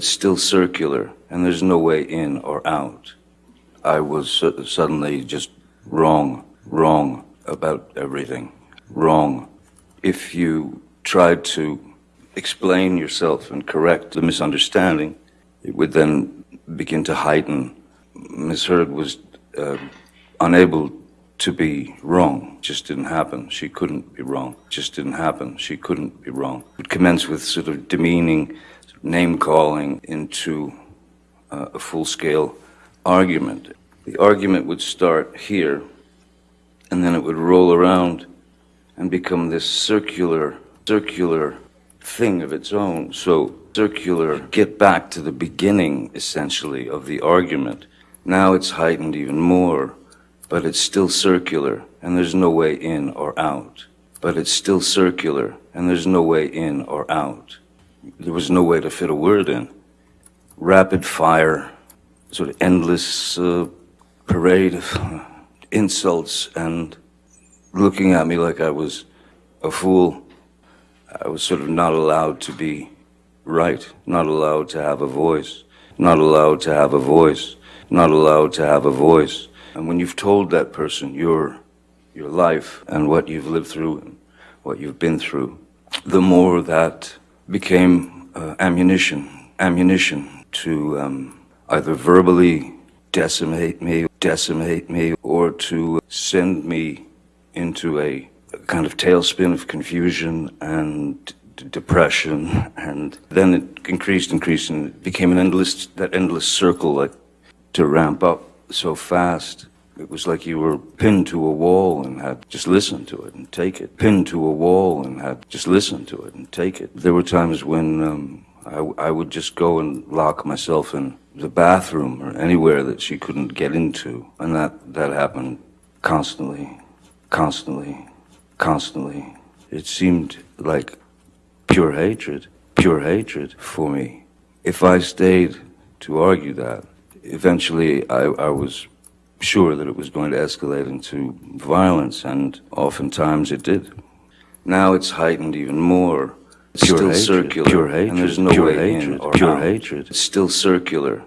It's still circular, and there's no way in or out. I was su- suddenly just wrong, wrong about everything. Wrong. If you tried to explain yourself and correct the misunderstanding, it would then begin to heighten. Miss Heard was uh, unable to be wrong. Just didn't happen. She couldn't be wrong. Just didn't happen. She couldn't be wrong. It would commence with sort of demeaning, name calling into uh, a full scale argument. The argument would start here, and then it would roll around and become this circular, circular thing of its own. So, circular, get back to the beginning, essentially, of the argument. Now it's heightened even more, but it's still circular, and there's no way in or out. But it's still circular, and there's no way in or out. There was no way to fit a word in. Rapid fire, sort of endless uh, parade of insults and looking at me like I was a fool. I was sort of not allowed to be right, not allowed to have a voice, not allowed to have a voice, not allowed to have a voice. And when you've told that person your your life and what you've lived through and what you've been through, the more that became uh, ammunition, ammunition to um, either verbally decimate me, decimate me, or to send me into a kind of tailspin of confusion and depression. And then it increased, increased, and it became an endless, that endless circle, like to ramp up so fast. It was like you were pinned to a wall and had just listen to it and take it. Pinned to a wall and had just listen to it and take it. There were times when um, I, I would just go and lock myself in the bathroom or anywhere that she couldn't get into, and that that happened constantly, constantly, constantly. It seemed like pure hatred, pure hatred for me. If I stayed to argue that, eventually I, I was sure that it was going to escalate into violence, and oftentimes it did. Now it's heightened even more. It's Pure still hatred, circular, pure and there's hatred, no pure way in hatred, or pure out. hatred. It's still circular,